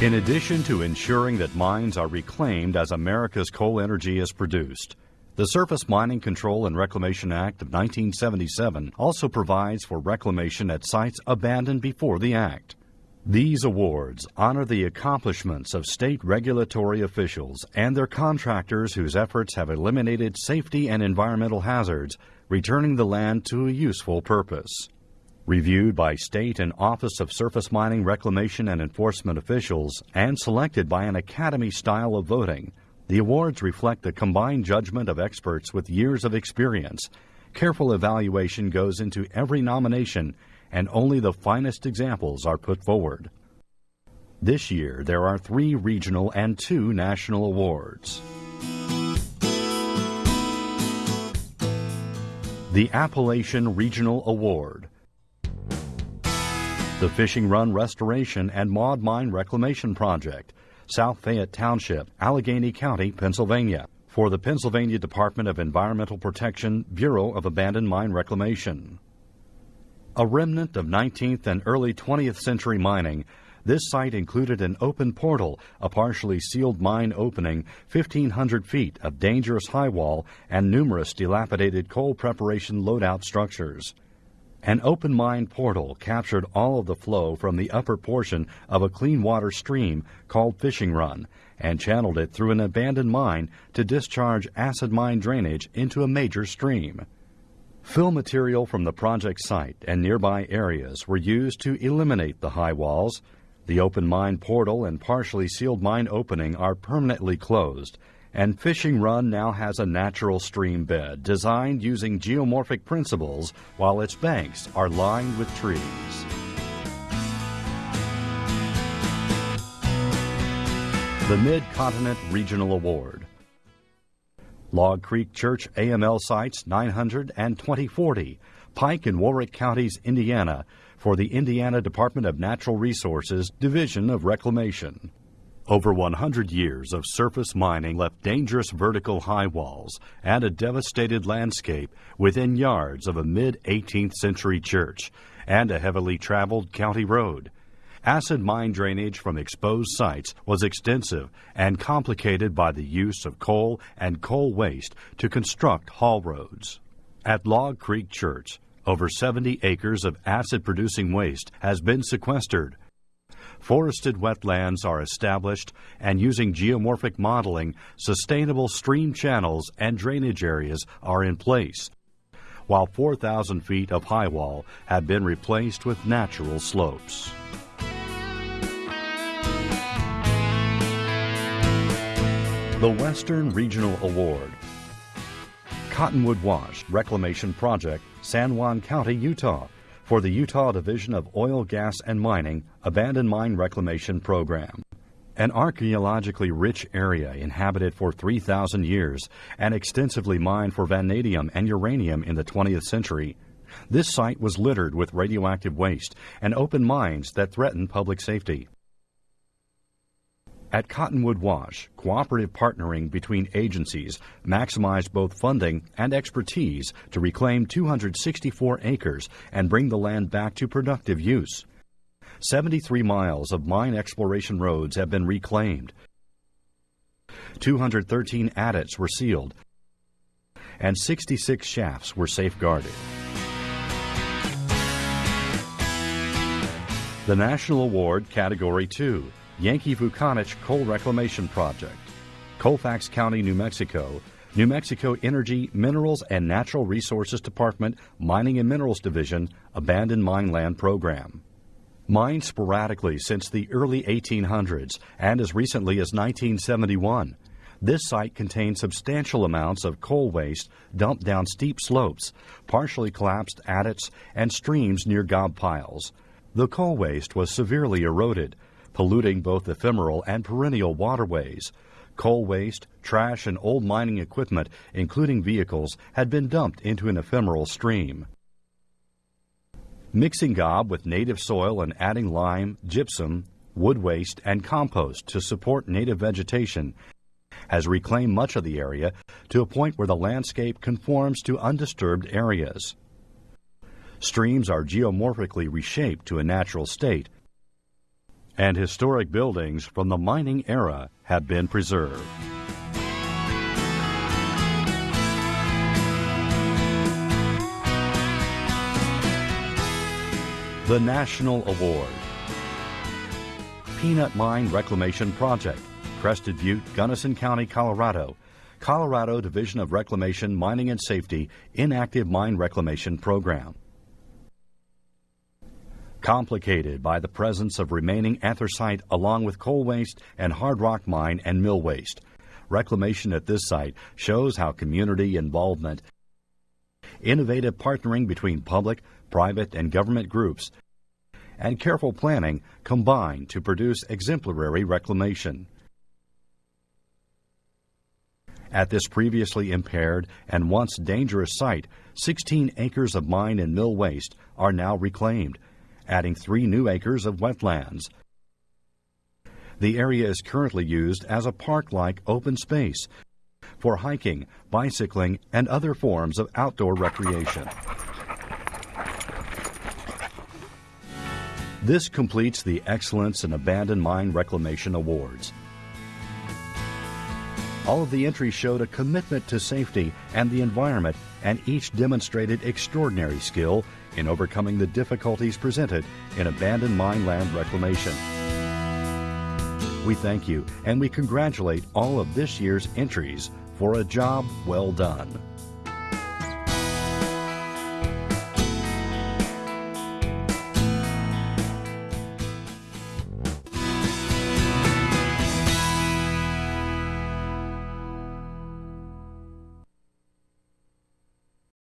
In addition to ensuring that mines are reclaimed as America's coal energy is produced, the Surface Mining Control and Reclamation Act of 1977 also provides for reclamation at sites abandoned before the Act. These awards honor the accomplishments of state regulatory officials and their contractors whose efforts have eliminated safety and environmental hazards, returning the land to a useful purpose. Reviewed by state and Office of Surface Mining Reclamation and Enforcement officials and selected by an academy style of voting, the awards reflect the combined judgment of experts with years of experience. Careful evaluation goes into every nomination and only the finest examples are put forward. This year, there are three regional and two national awards. The Appalachian Regional Award. The Fishing Run Restoration and Maud Mine Reclamation Project, South Fayette Township, Allegheny County, Pennsylvania, for the Pennsylvania Department of Environmental Protection, Bureau of Abandoned Mine Reclamation. A remnant of 19th and early 20th century mining, this site included an open portal, a partially sealed mine opening, 1,500 feet of dangerous high wall, and numerous dilapidated coal preparation loadout structures. An open mine portal captured all of the flow from the upper portion of a clean water stream called Fishing Run and channeled it through an abandoned mine to discharge acid mine drainage into a major stream. Fill material from the project site and nearby areas were used to eliminate the high walls. The open mine portal and partially sealed mine opening are permanently closed, and Fishing Run now has a natural stream bed designed using geomorphic principles while its banks are lined with trees. The Mid-Continent Regional Award Log Creek Church AML sites 900 and 2040, Pike and Warrick Counties, Indiana, for the Indiana Department of Natural Resources Division of Reclamation. Over 100 years of surface mining left dangerous vertical high walls and a devastated landscape within yards of a mid 18th century church and a heavily traveled county road. Acid mine drainage from exposed sites was extensive and complicated by the use of coal and coal waste to construct haul roads. At Log Creek Church, over 70 acres of acid producing waste has been sequestered. Forested wetlands are established, and using geomorphic modeling, sustainable stream channels and drainage areas are in place, while 4,000 feet of high wall have been replaced with natural slopes. The Western Regional Award. Cottonwood Wash Reclamation Project, San Juan County, Utah, for the Utah Division of Oil, Gas, and Mining Abandoned Mine Reclamation Program. An archaeologically rich area inhabited for 3,000 years and extensively mined for vanadium and uranium in the 20th century. This site was littered with radioactive waste and open mines that threatened public safety. At Cottonwood Wash, cooperative partnering between agencies maximized both funding and expertise to reclaim 264 acres and bring the land back to productive use. 73 miles of mine exploration roads have been reclaimed. 213 adits were sealed, and 66 shafts were safeguarded. The National Award Category 2 Yankee Vukanich Coal Reclamation Project, Colfax County, New Mexico, New Mexico Energy, Minerals and Natural Resources Department, Mining and Minerals Division, Abandoned Mine Land Program. Mined sporadically since the early 1800s and as recently as 1971, this site contains substantial amounts of coal waste dumped down steep slopes, partially collapsed adits, and streams near gob piles. The coal waste was severely eroded, polluting both ephemeral and perennial waterways. Coal waste, trash, and old mining equipment, including vehicles, had been dumped into an ephemeral stream. Mixing gob with native soil and adding lime, gypsum, wood waste, and compost to support native vegetation has reclaimed much of the area to a point where the landscape conforms to undisturbed areas. Streams are geomorphically reshaped to a natural state, and historic buildings from the mining era have been preserved. The National Award Peanut Mine Reclamation Project, Crested Butte, Gunnison County, Colorado. Colorado Division of Reclamation, Mining and Safety Inactive Mine Reclamation Program. Complicated by the presence of remaining anthracite along with coal waste and hard rock mine and mill waste. Reclamation at this site shows how community involvement, innovative partnering between public, private, and government groups, and careful planning combine to produce exemplary reclamation. At this previously impaired and once dangerous site, 16 acres of mine and mill waste are now reclaimed, adding three new acres of wetlands. The area is currently used as a park like open space for hiking, bicycling, and other forms of outdoor recreation. This completes the Excellence in Abandoned Mine Reclamation Awards. All of the entries showed a commitment to safety and the environment, and each demonstrated extraordinary skill in overcoming the difficulties presented in abandoned mine land reclamation. We thank you and we congratulate all of this year's entries for a job well done.